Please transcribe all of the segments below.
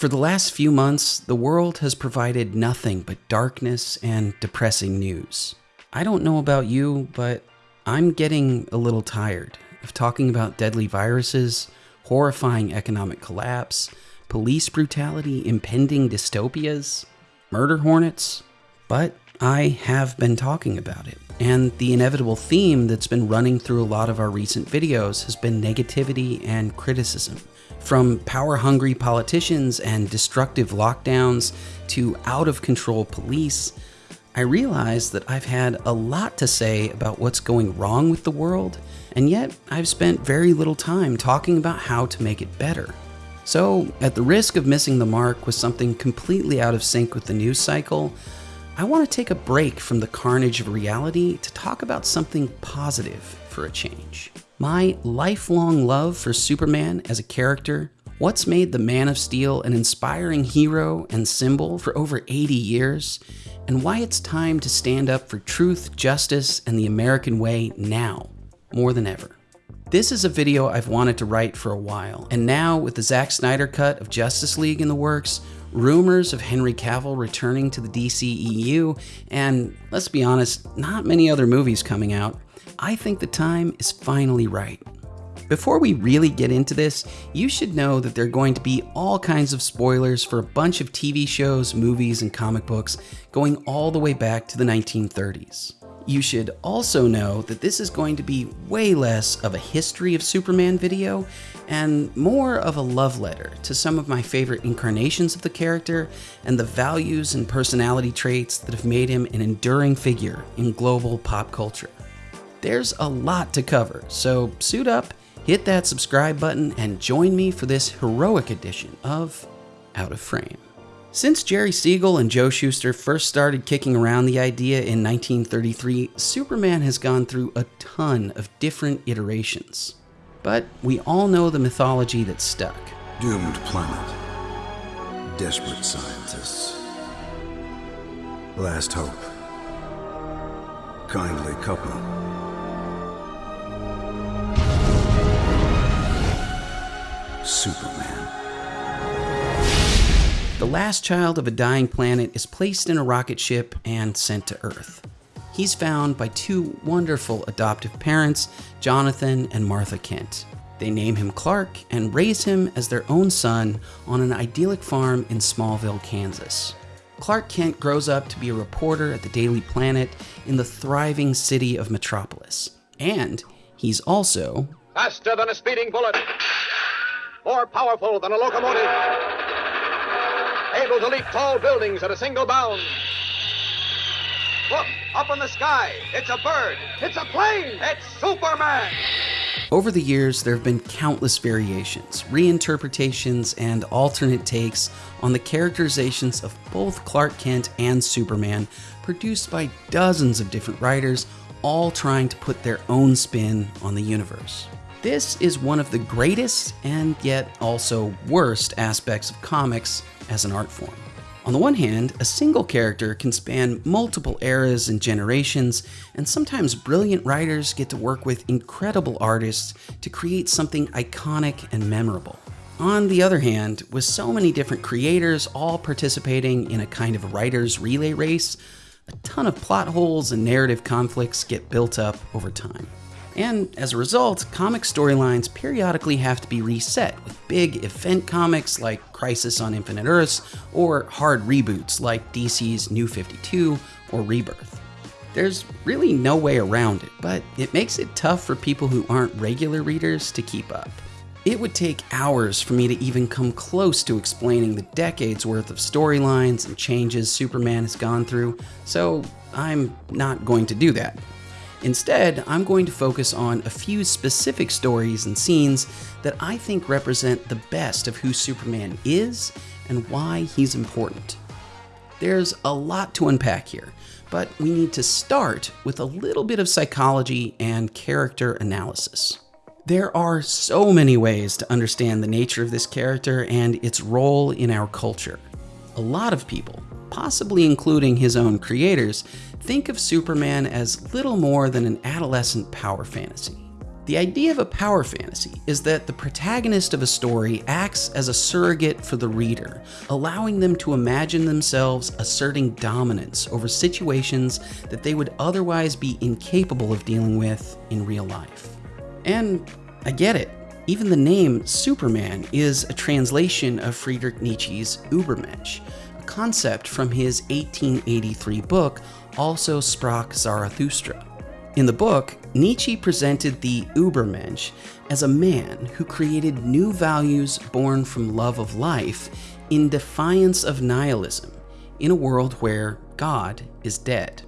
For the last few months, the world has provided nothing but darkness and depressing news. I don't know about you, but I'm getting a little tired of talking about deadly viruses, horrifying economic collapse, police brutality, impending dystopias, murder hornets. But I have been talking about it. And the inevitable theme that's been running through a lot of our recent videos has been negativity and criticism. From power hungry politicians and destructive lockdowns to out of control police, I realize that I've had a lot to say about what's going wrong with the world, and yet I've spent very little time talking about how to make it better. So, at the risk of missing the mark with something completely out of sync with the news cycle, I want to take a break from the carnage of reality to talk about something positive for a change my lifelong love for Superman as a character, what's made the Man of Steel an inspiring hero and symbol for over 80 years, and why it's time to stand up for truth, justice, and the American way now, more than ever. This is a video I've wanted to write for a while, and now with the Zack Snyder cut of Justice League in the works, rumors of Henry Cavill returning to the DCEU, and let's be honest, not many other movies coming out, I think the time is finally right. Before we really get into this, you should know that there are going to be all kinds of spoilers for a bunch of TV shows, movies, and comic books going all the way back to the 1930s. You should also know that this is going to be way less of a history of Superman video and more of a love letter to some of my favorite incarnations of the character and the values and personality traits that have made him an enduring figure in global pop culture. There's a lot to cover, so suit up, hit that subscribe button, and join me for this heroic edition of Out of Frame. Since Jerry Siegel and Joe Shuster first started kicking around the idea in 1933, Superman has gone through a ton of different iterations. But we all know the mythology that stuck. Doomed planet. Desperate scientists. Last hope. Kindly couple. Superman. The last child of a dying planet is placed in a rocket ship and sent to Earth. He's found by two wonderful adoptive parents, Jonathan and Martha Kent. They name him Clark and raise him as their own son on an idyllic farm in Smallville, Kansas. Clark Kent grows up to be a reporter at the Daily Planet in the thriving city of Metropolis. And he's also faster than a speeding bullet more powerful than a locomotive, able to leap tall buildings at a single bound. Look, up in the sky. It's a bird. It's a plane. It's Superman. Over the years, there have been countless variations, reinterpretations, and alternate takes on the characterizations of both Clark Kent and Superman, produced by dozens of different writers, all trying to put their own spin on the universe. This is one of the greatest and yet also worst aspects of comics as an art form. On the one hand, a single character can span multiple eras and generations, and sometimes brilliant writers get to work with incredible artists to create something iconic and memorable. On the other hand, with so many different creators all participating in a kind of writer's relay race, a ton of plot holes and narrative conflicts get built up over time. And as a result, comic storylines periodically have to be reset with big event comics like Crisis on Infinite Earths or hard reboots like DC's New 52 or Rebirth. There's really no way around it, but it makes it tough for people who aren't regular readers to keep up. It would take hours for me to even come close to explaining the decades worth of storylines and changes Superman has gone through, so I'm not going to do that. Instead, I'm going to focus on a few specific stories and scenes that I think represent the best of who Superman is and why he's important. There's a lot to unpack here, but we need to start with a little bit of psychology and character analysis. There are so many ways to understand the nature of this character and its role in our culture. A lot of people, possibly including his own creators, think of Superman as little more than an adolescent power fantasy. The idea of a power fantasy is that the protagonist of a story acts as a surrogate for the reader, allowing them to imagine themselves asserting dominance over situations that they would otherwise be incapable of dealing with in real life. And I get it. Even the name Superman is a translation of Friedrich Nietzsche's Übermensch, concept from his 1883 book, Also sprach Zarathustra. In the book, Nietzsche presented the Übermensch as a man who created new values born from love of life in defiance of nihilism in a world where God is dead.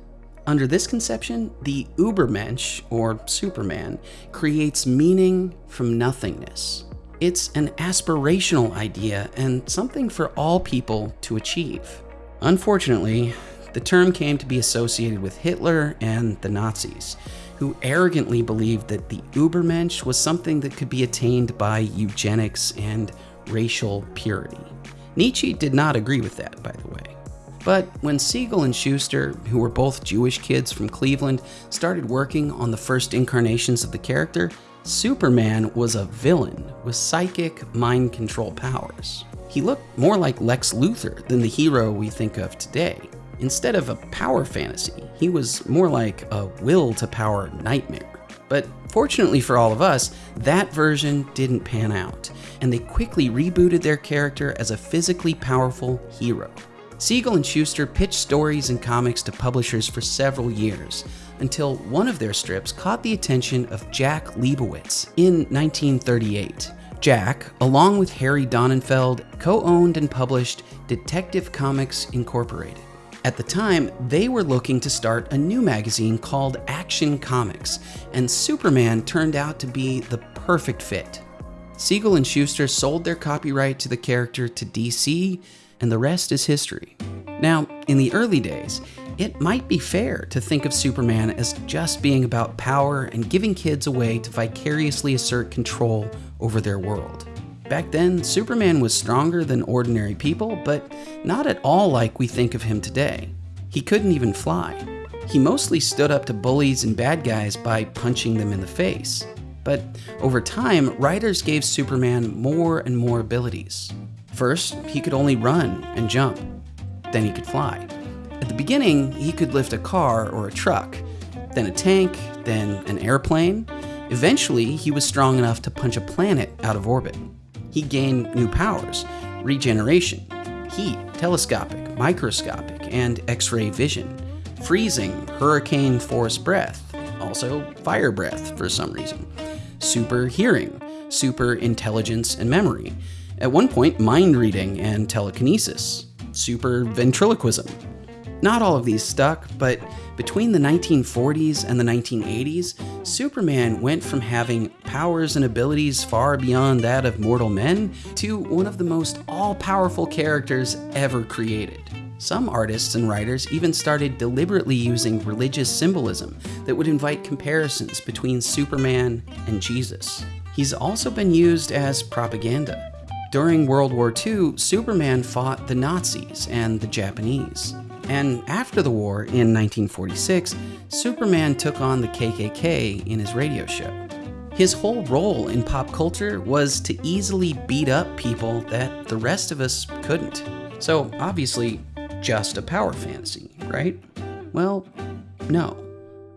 Under this conception, the Übermensch, or Superman, creates meaning from nothingness. It's an aspirational idea and something for all people to achieve. Unfortunately, the term came to be associated with Hitler and the Nazis, who arrogantly believed that the Übermensch was something that could be attained by eugenics and racial purity. Nietzsche did not agree with that, by the way. But when Siegel and Shuster, who were both Jewish kids from Cleveland, started working on the first incarnations of the character, Superman was a villain with psychic mind control powers. He looked more like Lex Luthor than the hero we think of today. Instead of a power fantasy, he was more like a will to power nightmare. But fortunately for all of us, that version didn't pan out, and they quickly rebooted their character as a physically powerful hero. Siegel and Shuster pitched stories and comics to publishers for several years, until one of their strips caught the attention of Jack Liebowitz in 1938. Jack, along with Harry Donenfeld, co owned and published Detective Comics Incorporated. At the time, they were looking to start a new magazine called Action Comics, and Superman turned out to be the perfect fit. Siegel and Shuster sold their copyright to the character to DC, and the rest is history. Now, in the early days, it might be fair to think of Superman as just being about power and giving kids a way to vicariously assert control over their world. Back then, Superman was stronger than ordinary people, but not at all like we think of him today. He couldn't even fly. He mostly stood up to bullies and bad guys by punching them in the face. But over time, writers gave Superman more and more abilities. First, he could only run and jump. Then he could fly. At the beginning, he could lift a car or a truck, then a tank, then an airplane. Eventually, he was strong enough to punch a planet out of orbit. He gained new powers regeneration, heat, telescopic, microscopic, and X ray vision, freezing, hurricane force breath, also fire breath for some reason, super hearing, super intelligence and memory, at one point, mind reading and telekinesis, super ventriloquism. Not all of these stuck, but between the 1940s and the 1980s, Superman went from having powers and abilities far beyond that of mortal men to one of the most all powerful characters ever created. Some artists and writers even started deliberately using religious symbolism that would invite comparisons between Superman and Jesus. He's also been used as propaganda. During World War II, Superman fought the Nazis and the Japanese. And after the war in 1946, Superman took on the KKK in his radio show. His whole role in pop culture was to easily beat up people that the rest of us couldn't. So, obviously, just a power fantasy, right? Well, no,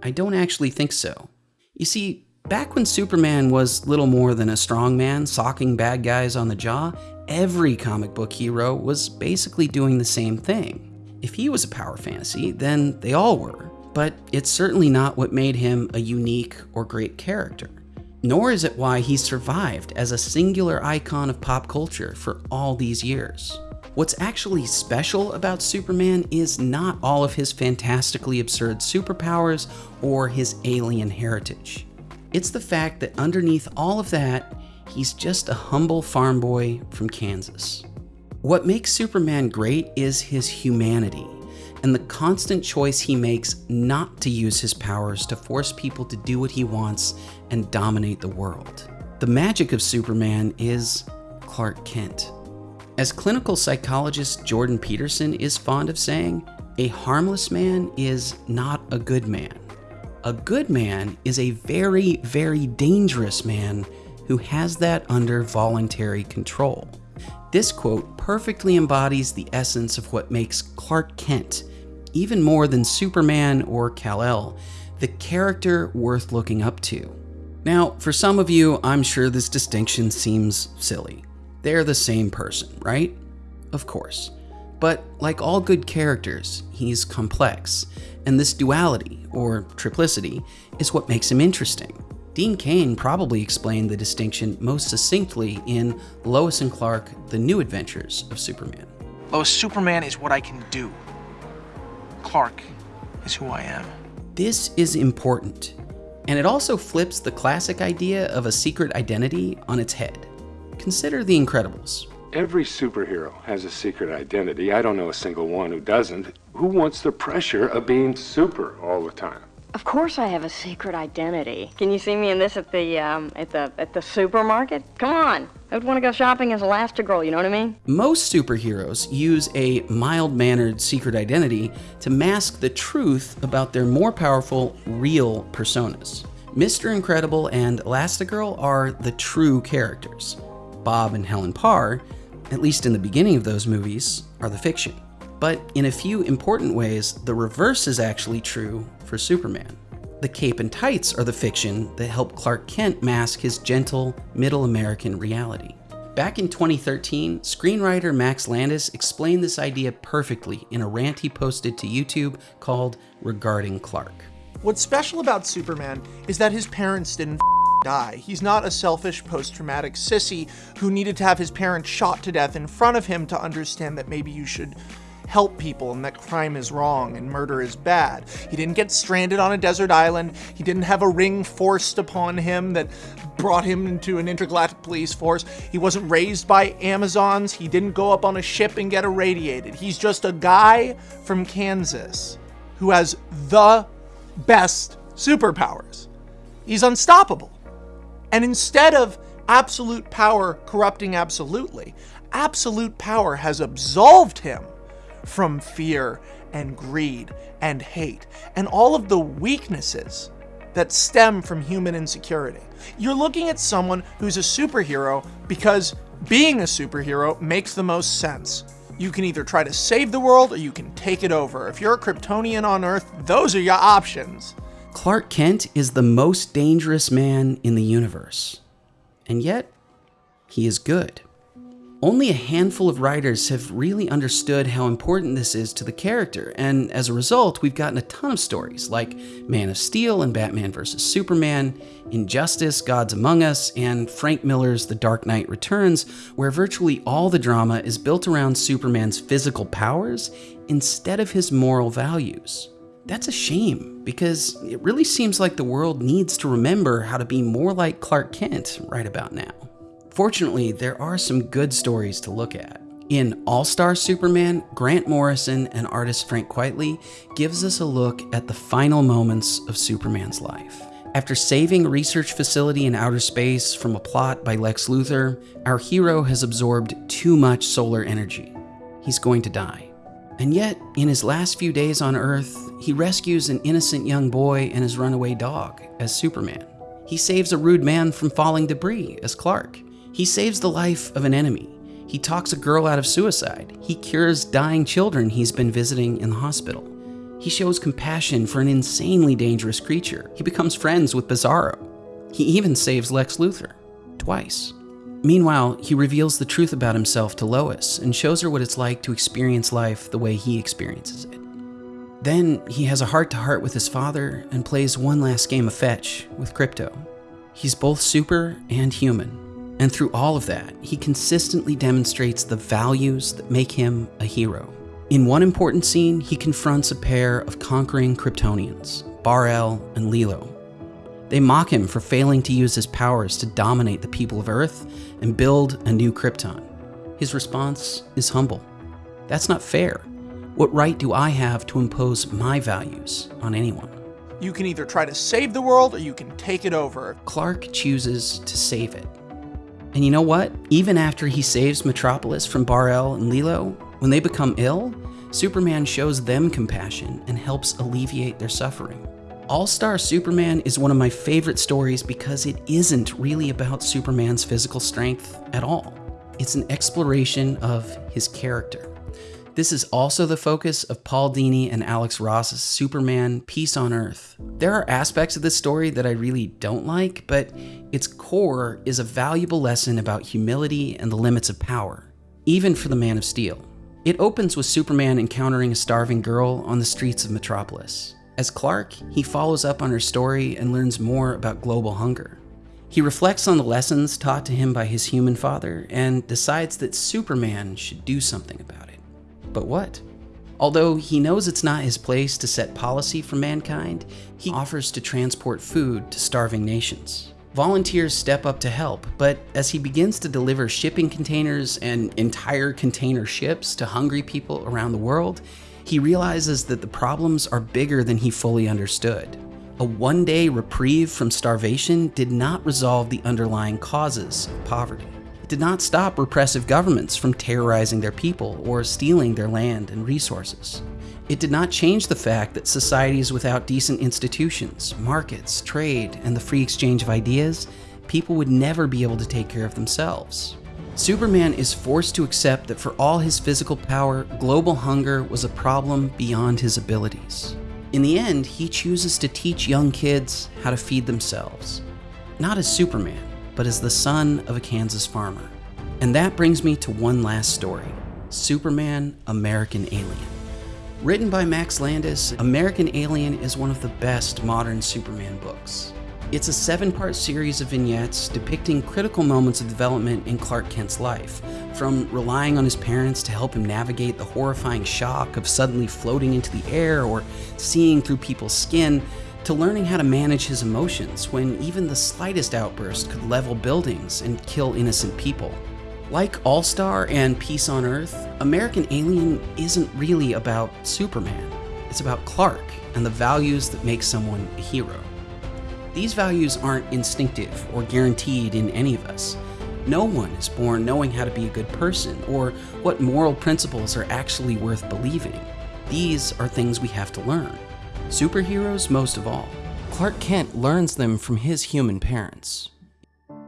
I don't actually think so. You see, Back when Superman was little more than a strongman socking bad guys on the jaw, every comic book hero was basically doing the same thing. If he was a power fantasy, then they all were, but it's certainly not what made him a unique or great character. Nor is it why he survived as a singular icon of pop culture for all these years. What's actually special about Superman is not all of his fantastically absurd superpowers or his alien heritage. It's the fact that underneath all of that, he's just a humble farm boy from Kansas. What makes Superman great is his humanity and the constant choice he makes not to use his powers to force people to do what he wants and dominate the world. The magic of Superman is Clark Kent. As clinical psychologist Jordan Peterson is fond of saying, a harmless man is not a good man. A good man is a very, very dangerous man who has that under voluntary control. This quote perfectly embodies the essence of what makes Clark Kent, even more than Superman or Kal-El, the character worth looking up to. Now, for some of you, I'm sure this distinction seems silly. They're the same person, right? Of course. But like all good characters, he's complex, and this duality, or triplicity, is what makes him interesting. Dean Cain probably explained the distinction most succinctly in Lois and Clark The New Adventures of Superman. Lois, Superman is what I can do. Clark is who I am. This is important, and it also flips the classic idea of a secret identity on its head. Consider The Incredibles. Every superhero has a secret identity. I don't know a single one who doesn't. Who wants the pressure of being super all the time? Of course I have a secret identity. Can you see me in this at the um, at the at the supermarket? Come on. I would want to go shopping as Elastigirl, you know what I mean? Most superheroes use a mild-mannered secret identity to mask the truth about their more powerful real personas. Mr. Incredible and Elastigirl are the true characters. Bob and Helen Parr, at least in the beginning of those movies, are the fiction. But in a few important ways, the reverse is actually true for Superman. The cape and tights are the fiction that help Clark Kent mask his gentle, middle American reality. Back in 2013, screenwriter Max Landis explained this idea perfectly in a rant he posted to YouTube called Regarding Clark. What's special about Superman is that his parents didn't die. He's not a selfish post-traumatic sissy who needed to have his parents shot to death in front of him to understand that maybe you should help people and that crime is wrong and murder is bad. He didn't get stranded on a desert island. He didn't have a ring forced upon him that brought him into an intergalactic police force. He wasn't raised by Amazons. He didn't go up on a ship and get irradiated. He's just a guy from Kansas who has the best superpowers. He's unstoppable. And instead of absolute power corrupting absolutely, absolute power has absolved him from fear and greed and hate and all of the weaknesses that stem from human insecurity. You're looking at someone who's a superhero because being a superhero makes the most sense. You can either try to save the world or you can take it over. If you're a Kryptonian on Earth, those are your options. Clark Kent is the most dangerous man in the universe. And yet, he is good. Only a handful of writers have really understood how important this is to the character, and as a result, we've gotten a ton of stories like Man of Steel and Batman vs. Superman, Injustice, Gods Among Us, and Frank Miller's The Dark Knight Returns, where virtually all the drama is built around Superman's physical powers instead of his moral values. That's a shame, because it really seems like the world needs to remember how to be more like Clark Kent right about now. Fortunately, there are some good stories to look at. In All-Star Superman, Grant Morrison and artist Frank Quitely gives us a look at the final moments of Superman's life. After saving a research facility in outer space from a plot by Lex Luthor, our hero has absorbed too much solar energy. He's going to die. And yet, in his last few days on Earth, he rescues an innocent young boy and his runaway dog as Superman. He saves a rude man from falling debris as Clark. He saves the life of an enemy. He talks a girl out of suicide. He cures dying children he's been visiting in the hospital. He shows compassion for an insanely dangerous creature. He becomes friends with Bizarro. He even saves Lex Luthor. Twice. Meanwhile, he reveals the truth about himself to Lois and shows her what it's like to experience life the way he experiences it. Then he has a heart to heart with his father and plays one last game of fetch with Krypto. He's both super and human, and through all of that, he consistently demonstrates the values that make him a hero. In one important scene, he confronts a pair of conquering Kryptonians, Bar-El and Lilo. They mock him for failing to use his powers to dominate the people of Earth and build a new Krypton. His response is humble. That's not fair. What right do I have to impose my values on anyone? You can either try to save the world or you can take it over. Clark chooses to save it. And you know what? Even after he saves Metropolis from Bar-El and Lilo, when they become ill, Superman shows them compassion and helps alleviate their suffering. All Star Superman is one of my favorite stories because it isn't really about Superman's physical strength at all. It's an exploration of his character. This is also the focus of Paul Dini and Alex Ross's Superman Peace on Earth. There are aspects of this story that I really don't like, but its core is a valuable lesson about humility and the limits of power, even for the Man of Steel. It opens with Superman encountering a starving girl on the streets of Metropolis. As Clark, he follows up on her story and learns more about global hunger. He reflects on the lessons taught to him by his human father and decides that Superman should do something about it. But what? Although he knows it's not his place to set policy for mankind, he offers to transport food to starving nations. Volunteers step up to help, but as he begins to deliver shipping containers and entire container ships to hungry people around the world, he realizes that the problems are bigger than he fully understood. A one day reprieve from starvation did not resolve the underlying causes of poverty. It did not stop repressive governments from terrorizing their people or stealing their land and resources. It did not change the fact that societies without decent institutions, markets, trade, and the free exchange of ideas, people would never be able to take care of themselves. Superman is forced to accept that for all his physical power, global hunger was a problem beyond his abilities. In the end, he chooses to teach young kids how to feed themselves. Not as Superman, but as the son of a Kansas farmer. And that brings me to one last story Superman American Alien. Written by Max Landis, American Alien is one of the best modern Superman books. It's a seven part series of vignettes depicting critical moments of development in Clark Kent's life, from relying on his parents to help him navigate the horrifying shock of suddenly floating into the air or seeing through people's skin, to learning how to manage his emotions when even the slightest outburst could level buildings and kill innocent people. Like All Star and Peace on Earth, American Alien isn't really about Superman. It's about Clark and the values that make someone a hero. These values aren't instinctive or guaranteed in any of us. No one is born knowing how to be a good person or what moral principles are actually worth believing. These are things we have to learn. Superheroes, most of all. Clark Kent learns them from his human parents.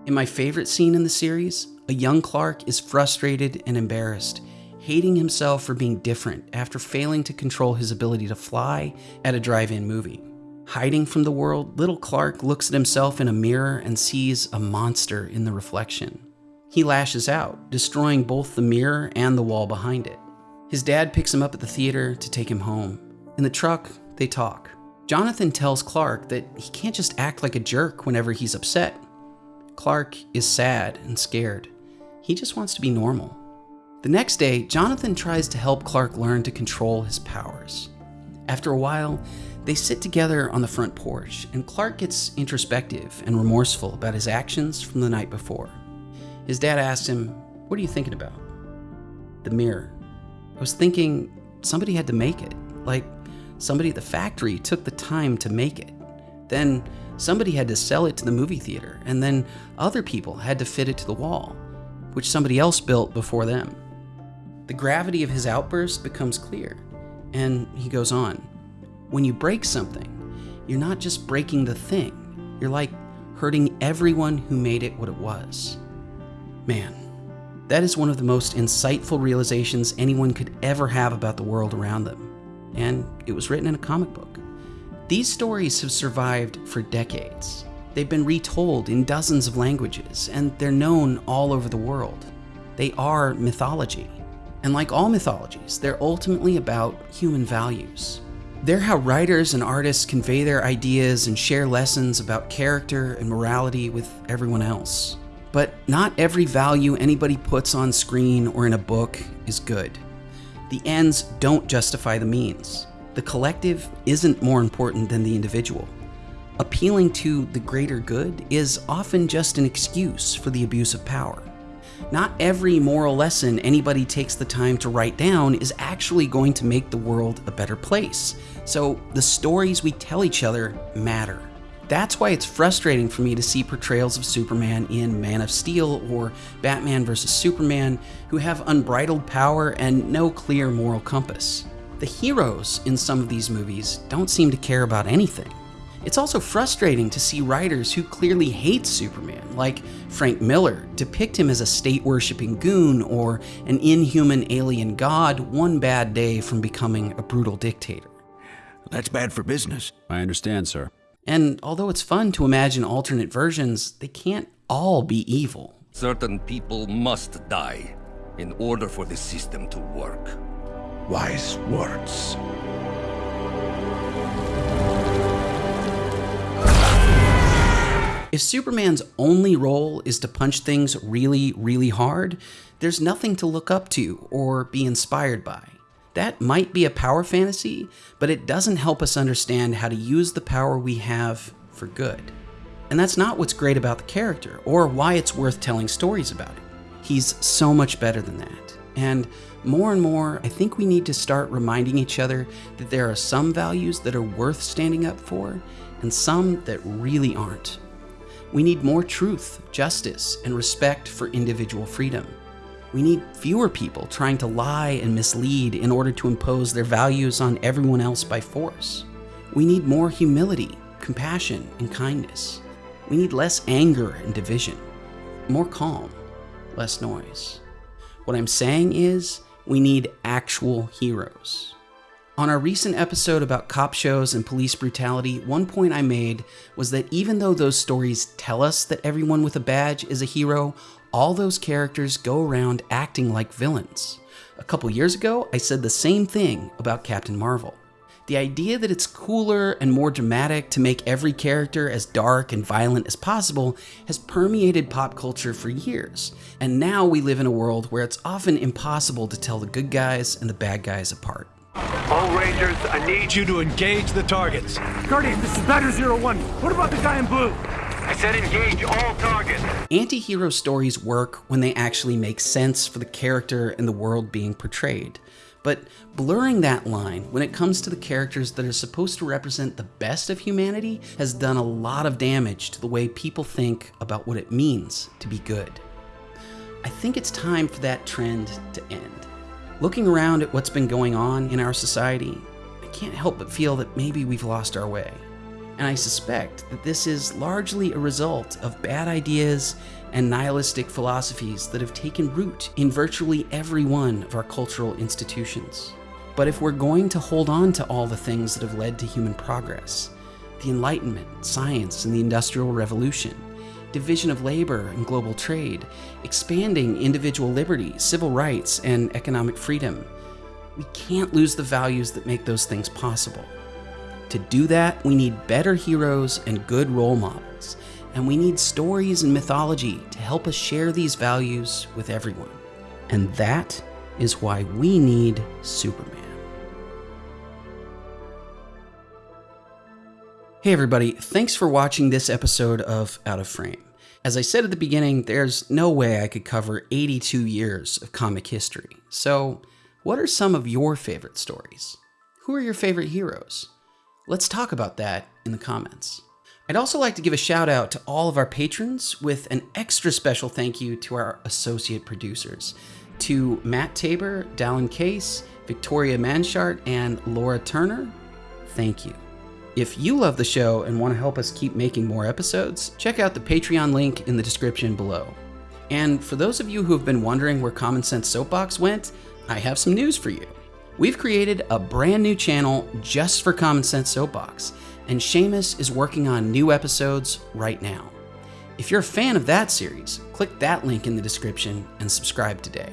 In my favorite scene in the series, a young Clark is frustrated and embarrassed, hating himself for being different after failing to control his ability to fly at a drive in movie. Hiding from the world, little Clark looks at himself in a mirror and sees a monster in the reflection. He lashes out, destroying both the mirror and the wall behind it. His dad picks him up at the theater to take him home. In the truck, they talk. Jonathan tells Clark that he can't just act like a jerk whenever he's upset. Clark is sad and scared. He just wants to be normal. The next day, Jonathan tries to help Clark learn to control his powers. After a while, they sit together on the front porch, and Clark gets introspective and remorseful about his actions from the night before. His dad asks him, What are you thinking about? The mirror. I was thinking somebody had to make it. Like, somebody at the factory took the time to make it. Then somebody had to sell it to the movie theater, and then other people had to fit it to the wall, which somebody else built before them. The gravity of his outburst becomes clear, and he goes on. When you break something, you're not just breaking the thing, you're like hurting everyone who made it what it was. Man, that is one of the most insightful realizations anyone could ever have about the world around them. And it was written in a comic book. These stories have survived for decades. They've been retold in dozens of languages, and they're known all over the world. They are mythology. And like all mythologies, they're ultimately about human values. They're how writers and artists convey their ideas and share lessons about character and morality with everyone else. But not every value anybody puts on screen or in a book is good. The ends don't justify the means. The collective isn't more important than the individual. Appealing to the greater good is often just an excuse for the abuse of power. Not every moral lesson anybody takes the time to write down is actually going to make the world a better place. So the stories we tell each other matter. That's why it's frustrating for me to see portrayals of Superman in Man of Steel or Batman vs. Superman who have unbridled power and no clear moral compass. The heroes in some of these movies don't seem to care about anything. It's also frustrating to see writers who clearly hate Superman, like Frank Miller, depict him as a state worshipping goon or an inhuman alien god one bad day from becoming a brutal dictator. That's bad for business. I understand, sir. And although it's fun to imagine alternate versions, they can't all be evil. Certain people must die in order for the system to work. Wise words. If Superman's only role is to punch things really, really hard, there's nothing to look up to or be inspired by. That might be a power fantasy, but it doesn't help us understand how to use the power we have for good. And that's not what's great about the character, or why it's worth telling stories about him. He's so much better than that. And more and more, I think we need to start reminding each other that there are some values that are worth standing up for, and some that really aren't. We need more truth, justice, and respect for individual freedom. We need fewer people trying to lie and mislead in order to impose their values on everyone else by force. We need more humility, compassion, and kindness. We need less anger and division, more calm, less noise. What I'm saying is, we need actual heroes. On our recent episode about cop shows and police brutality, one point I made was that even though those stories tell us that everyone with a badge is a hero, all those characters go around acting like villains. A couple years ago, I said the same thing about Captain Marvel. The idea that it's cooler and more dramatic to make every character as dark and violent as possible has permeated pop culture for years, and now we live in a world where it's often impossible to tell the good guys and the bad guys apart. All Rangers, I need you to engage the targets. Guardian, this is Batter Zero One. What about the guy in blue? I said engage all targets. Anti hero stories work when they actually make sense for the character and the world being portrayed. But blurring that line when it comes to the characters that are supposed to represent the best of humanity has done a lot of damage to the way people think about what it means to be good. I think it's time for that trend to end. Looking around at what's been going on in our society, I can't help but feel that maybe we've lost our way. And I suspect that this is largely a result of bad ideas and nihilistic philosophies that have taken root in virtually every one of our cultural institutions. But if we're going to hold on to all the things that have led to human progress, the Enlightenment, science, and the Industrial Revolution, division of labor and global trade, expanding individual liberty, civil rights, and economic freedom, we can't lose the values that make those things possible. To do that, we need better heroes and good role models, and we need stories and mythology to help us share these values with everyone. And that is why we need Superman. Hey everybody, thanks for watching this episode of Out of Frame. As I said at the beginning, there's no way I could cover 82 years of comic history. So, what are some of your favorite stories? Who are your favorite heroes? Let's talk about that in the comments. I'd also like to give a shout out to all of our patrons with an extra special thank you to our associate producers, to Matt Tabor, Dallin Case, Victoria Manshart, and Laura Turner. Thank you. If you love the show and want to help us keep making more episodes, check out the Patreon link in the description below. And for those of you who have been wondering where Common Sense Soapbox went, I have some news for you. We've created a brand new channel just for Common Sense Soapbox, and Seamus is working on new episodes right now. If you're a fan of that series, click that link in the description and subscribe today.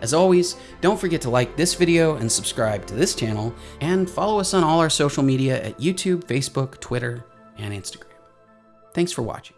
As always, don't forget to like this video and subscribe to this channel, and follow us on all our social media at YouTube, Facebook, Twitter, and Instagram. Thanks for watching.